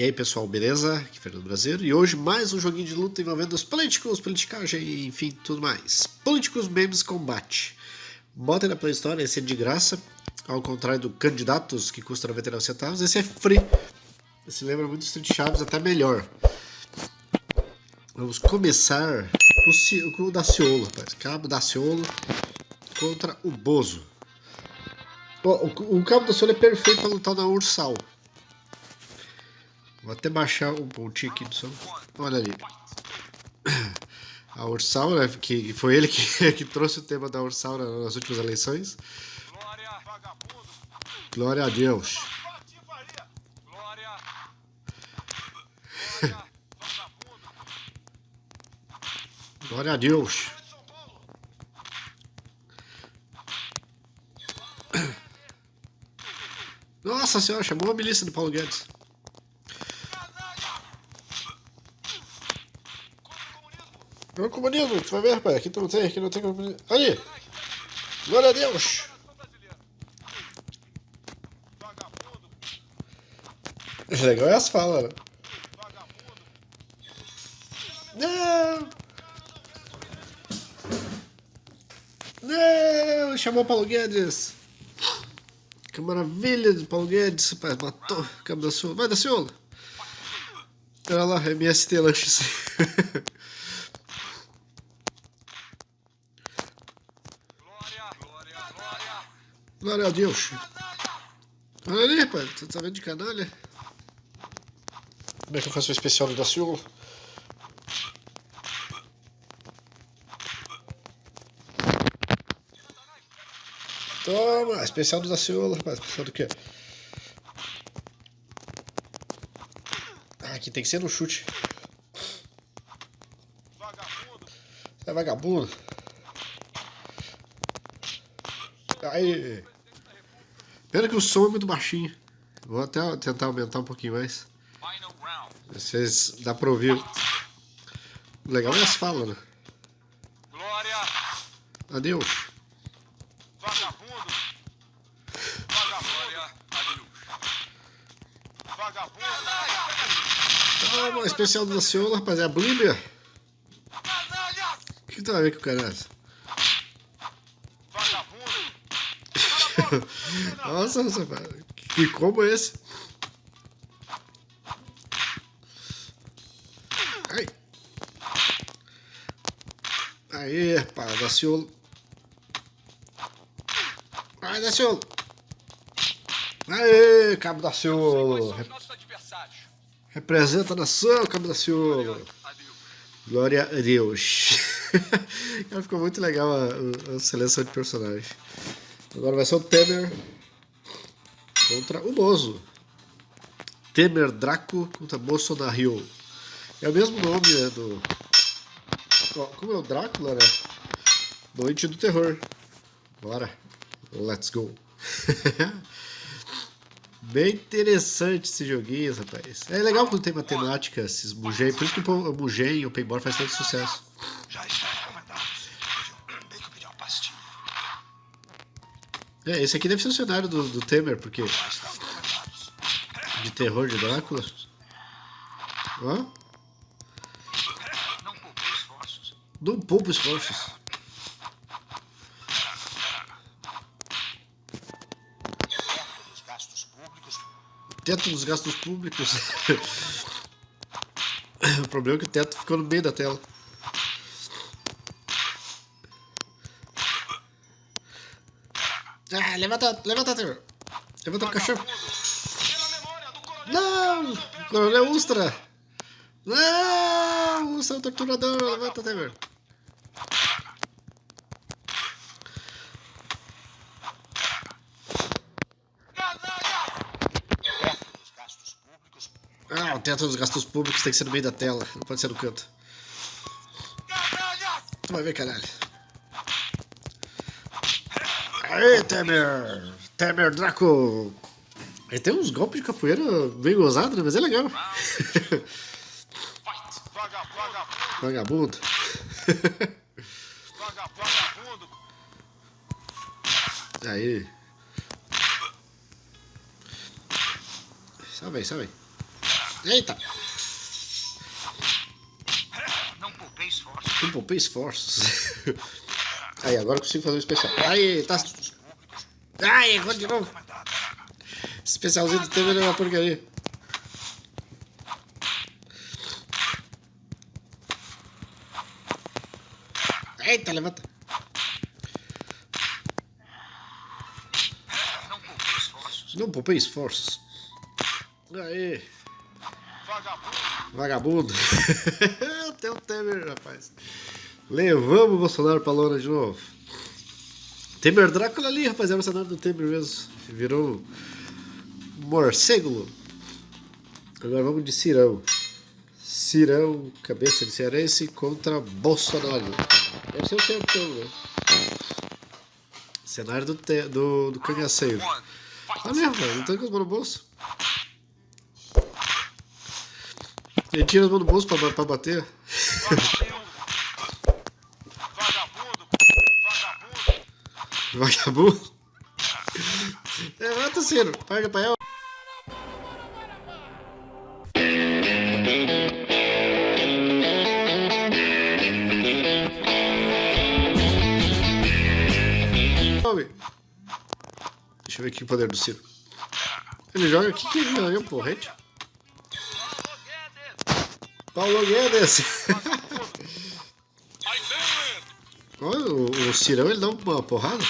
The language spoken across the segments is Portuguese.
E aí pessoal, beleza? Aqui é Fernando Brasileiro e hoje mais um joguinho de luta envolvendo os políticos, politicagem, enfim, tudo mais. Políticos Memes Combate. Bota na Play Store, esse é de graça, ao contrário do Candidatos, que custa 99 centavos, esse é free. Esse lembra muito Street Chaves, até melhor. Vamos começar com o Daciolo, rapaz. Cabo Daciolo contra o Bozo. O, o Cabo Daciolo é perfeito para lutar na Ursal. Vou até baixar um pontinho aqui do som. Olha ali. A Ursal, né, que foi ele que, que trouxe o tema da Ursal nas últimas eleições. Glória a Deus. Glória a Deus. Nossa senhora, chamou a milícia do Paulo Guedes. O comunismo, tu vai ver, rapaz. Aqui tu não tem, aqui não tem comunismo. Ali! Glória a Deus! Legal é as falas, né? Não! Não! Chamou Paulo Guedes! Que maravilha de Paulo Guedes, rapaz. Matou o cabo da Ciolo. Vai, da Ciolo! Olha lá, MST Lanches. Glória a Deus. Olha ali, rapaz. Tu tá vendo de canalha? Como é que eu faço o especial do Daciolo? Toma! Especial do Daciolo, rapaz. Especial do quê? Ah, aqui tem que ser no chute. É vagabundo. Aí. Pena que o som é muito baixinho. Vou até tentar aumentar um pouquinho mais. Vocês dá pra ouvir. Legal é as falas, né? Glória. Adeus. Vagabundo. Vagabundo. Vagabundo. Ah, especial do Daciolo, rapaz, é a Bíblia. O que tu vai ver com o cara? Nossa, nossa, que combo é esse? Ai. Aê, pá, Daciolo. Vai, Daciolo. Aê, Cabo Daciolo. Representa a nação, Cabo Daciolo. Glória a Deus. ficou muito legal a, a seleção de personagens. Agora vai ser o Temer contra o Bozo. Temer Draco contra Bolsonaro. É o mesmo nome né, do... Como é o Drácula, né? Noite do Terror. Bora. Let's go. Bem interessante esse joguinho, rapaz. É legal quando tem matemática, esses Mugen. Por isso que o Mugen e o Paintball faz tanto sucesso. Já É, esse aqui deve ser o cenário do, do Temer, porque... De terror de Drácula. Ó. Não poupa esforços. Teto dos gastos públicos. o problema é que o teto ficou no meio da tela. Ah, levanta, levanta, Trevor. Levanta o cachorro. Não! Coronel Ustra! Não! O torturador! Levanta, Trevor. Ah, o teto dos gastos públicos tem que ser no meio da tela, não pode ser no canto. Tu vai ver, caralho. Aê, Temer! Temer Draco! Ele tem uns golpes de capoeira bem gozados, né? Mas é legal. Vagabundo. Vagabundo. Aí. Salve aí, salve aí. Eita! Não poupei esforço. Não poupei esforços. Aí, agora consigo fazer o especial. Aí, tá. Ai, agora de novo. Especialzinho do Temer é uma porcaria. Eita, levanta. Não poupei esforços. Não poupei esforços. Aí, Vagabundo. vagabundo. Até o Temer, rapaz. Levamos o Bolsonaro pra lona de novo. Temer Drácula ali, rapaz. Era o cenário do Temer mesmo. Virou morcego. Agora vamos de Cirão. Cirão, cabeça de cearense contra Bolsonaro. Deve ser o campeão, né? Cenário do, do, do cangaceiro. Tá mesmo, velho. Não tem com as mãos no bolso. Ele tira as mãos do bolso pra, pra bater. Vagabundo. Vagabundo. Vagabundo. Levanta, Ciro. Paga pra ela. Deixa eu ver aqui o poder do Ciro. Ele joga aqui que ele ganhou, porrete. Paulo Guedes. Olha, o, o Cirão ele dá uma porrada.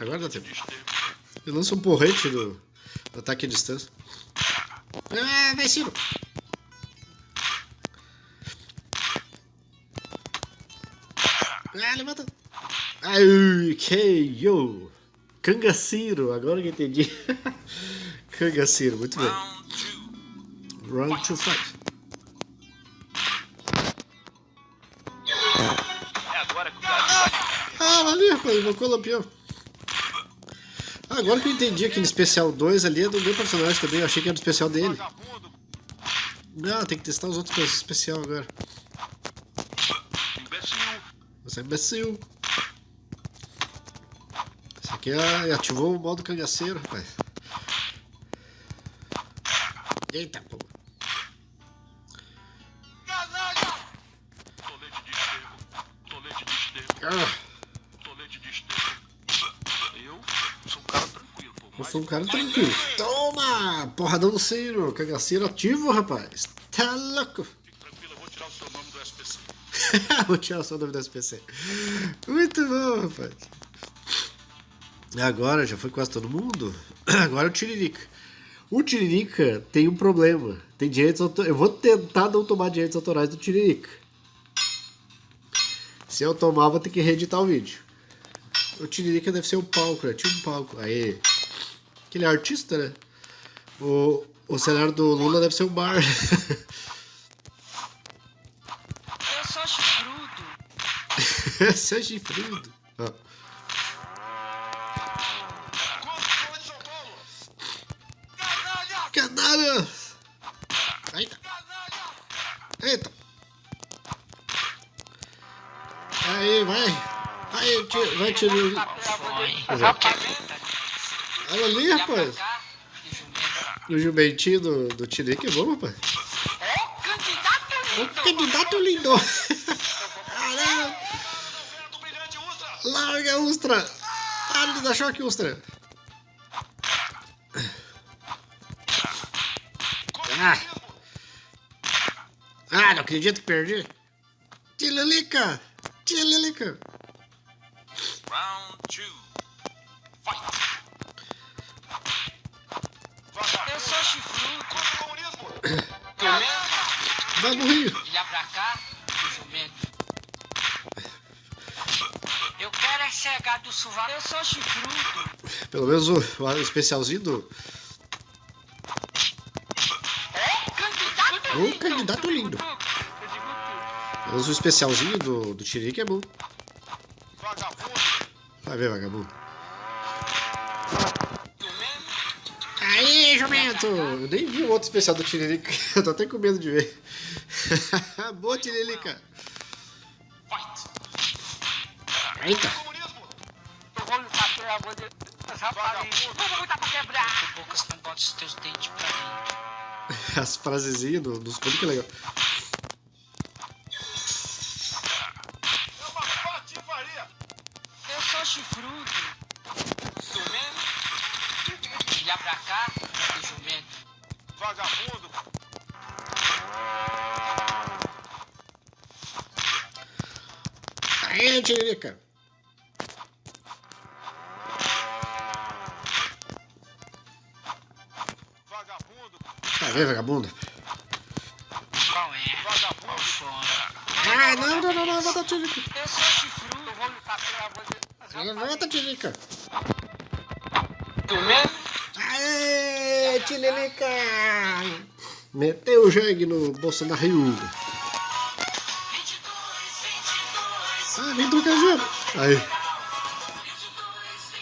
Agora dá tempo. Ele lança um porrete do, do ataque à distância. Ah, vai Ciro. Ah, levanta. Ai, KO. Cangaciro, agora que entendi. Cangaciro, muito bem. Round to fight. Ah, ali, rapaz, invocou o lampião. Ah, agora que eu entendi aquele especial 2 ali é do meu personagem também. Eu achei que era do especial dele. Não, tem que testar os outros especial agora. Você é imbecil. Esse aqui é, ativou o modo cangaceiro, rapaz. Eita, pô. Tolete de. Eu sou um cara tranquilo, pô. eu sou um cara tranquilo. Toma! Porradão do Ciro. Cangaceiro ativo, rapaz. Tá louco. Fique tranquilo, eu vou tirar o seu nome do SPC. Vou tirar o seu nome do SPC. Muito bom, rapaz. Agora já foi quase todo mundo. Agora o Tiririca. O Tiririca tem um problema. Tem direitos autorais. Eu vou tentar não tomar direitos autorais do Tiririca. Se eu tomar, vou ter que reeditar o vídeo. O Tiririca deve ser um palco, né? Tinha um palco. Aí. Aquele é artista, né? O, o cenário do Lula deve ser um bar. Eu sou chifrudo. Chifrudo. Quanto foi São Paulo? Canalha. Canalha! Eita! Eita! Aí, vai! Aí, tira, vai tirar. Olha ali, rapaz! O jumentinho do, do Tirique é bom, rapaz! O lindo. candidato lindo! Caramba! Larga, Ustra! Para de dar choque, Ustra! Ah! Ah, não acredito que perdi! Tirilica! Tirilica! Round two. Fight. Eu sou chifrudo. Contra o comunismo. Jumento, Vai morrer! olhar pra cá, jumento. Eu quero é cegar do sovaco. Eu sou chifrudo. Pelo menos o, o especialzinho do. Ó, candidato Ô, lindo. candidato lindo. Menos o especialzinho do, do Tirique é bom. Vagabundo. Vai ver, vagabundo. Aí, jumento! Eu nem vi o outro especial do Tiririca. Eu tô até com medo de ver. Boa, Tiririca! Eita! As frasezinhas do- dos contos que é legal. Vagabundo. Vendo, vagabunda? Qual é? Vagabundo. Fora. Ah, não, não, não, não, levanta a Tiririca! Eu sou chifrudo. Eu vou lutar pela voz. Levanta a Tiririca! Jumento. Aê, Tiririca! Meteu o jegue no Bolsonaro. Ah, vem trocar gelo. Aí.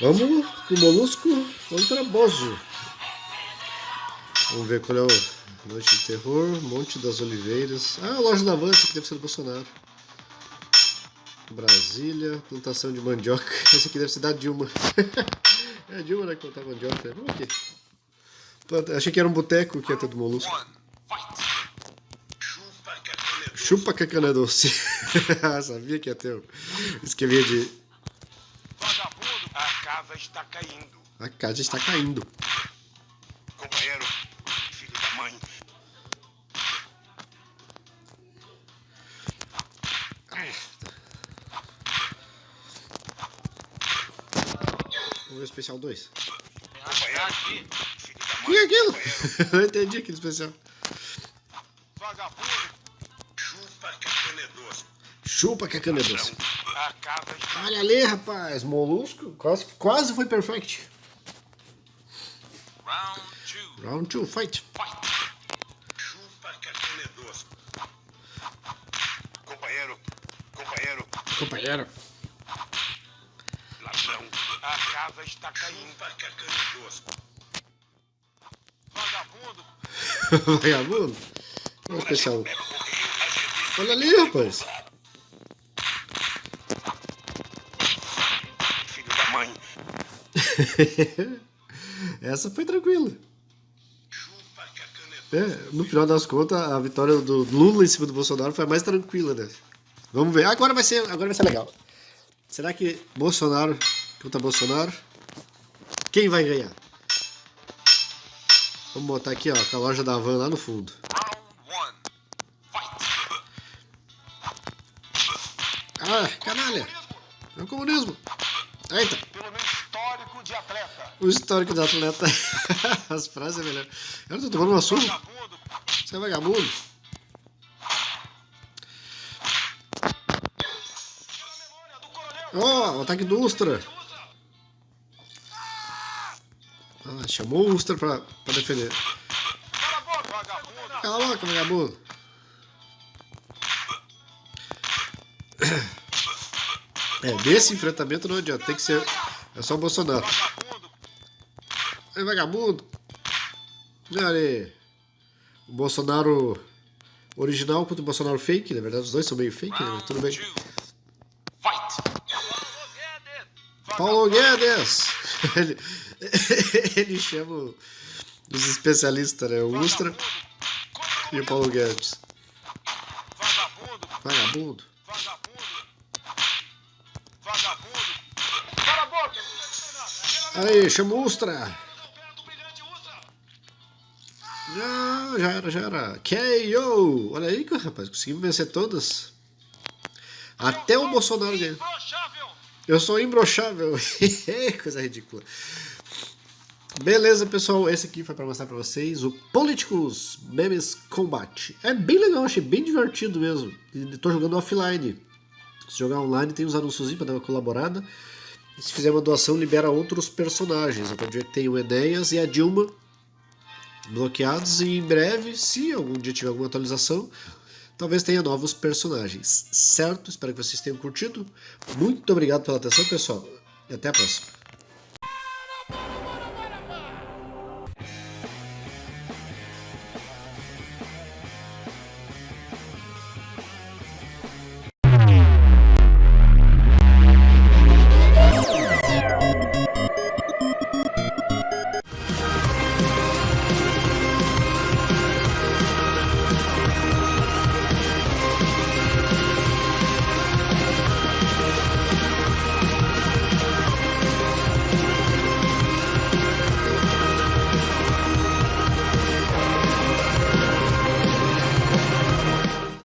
Vamos com o Molusco contra Bozo. Vamos ver qual é o Noite de Terror, Monte das Oliveiras. Ah, a loja da Avança, que deve ser do Bolsonaro. Brasília, plantação de mandioca. Esse aqui deve ser da Dilma. é a Dilma, né, que plantava mandioca. Vamos aqui. Planta- Achei que era um boteco que ia ter do Molusco. Chupa que a cana é doce. Sabia que ia ter um esqueminha de. Vagabundo. A casa está caindo. A casa está caindo. Especial 2. Companheiro. Filho da O que é aquilo? Companheiro. Não entendi aquele especial. Vagabundo. Chupa que a cana é doce. Chupa que a cana é doce. Olha ali, rapaz. Molusco. Quase, quase foi perfect. Round two. Round 2, fight. Chupa que a cana é doce. Companheiro. Companheiro. Companheiro. A casa está caindo. Chupa que a cana é. Vagabundo. Vagabundo. Olha o especial 1. Olha ali, rapaz. Filho da mãe. Essa foi tranquila. É. É, no final das contas, a vitória do Lula em cima do Bolsonaro foi a mais tranquila, né? Vamos ver. Agora vai ser, agora vai ser legal. Será que Bolsonaro contra Bolsonaro? Quem vai ganhar? Vamos botar aqui, ó, com a loja da Van lá no fundo. Ah, canalha! É o comunismo! Eita! Pelo meu histórico de atleta. O histórico do atleta. As frases é melhor. Eu tô tomando uma surra. Você é vagabundo. Pela memória do coronel. Ó, o ataque do Ustra. Chamou o Ustra pra, pra defender. Cala a boca, vagabundo. Cala a boca, vagabundo. É, nesse enfrentamento não adianta, tem que ser. É só o Bolsonaro. É vagabundo. Olha aí. O Bolsonaro original contra o Bolsonaro fake, na verdade os dois são meio fake, né? Tudo bem. Fight. Paulo Guedes! Ele, ele chama os especialistas, né? O Ustra e o Paulo Guedes. Vagabundo. Vagabundo. Vagabundo. Cala a boca. Aí, chama o Ustra. Não, já era, já era. KO! Olha aí, rapaz, conseguimos vencer todas. Até o Bolsonaro ganhou. Eu sou imbrochável. Coisa ridícula. Beleza, pessoal. Esse aqui foi pra mostrar pra vocês o Politicus Memes Combat. É bem legal, achei bem divertido mesmo. E tô jogando offline. Se jogar online, tem uns anúncios pra dar uma colaborada. E se fizer uma doação, libera outros personagens. A partir tem o Enéas e a Dilma bloqueados. E em breve, se algum dia tiver alguma atualização, talvez tenha novos personagens. Certo? Espero que vocês tenham curtido. Muito obrigado pela atenção, pessoal. E até a próxima.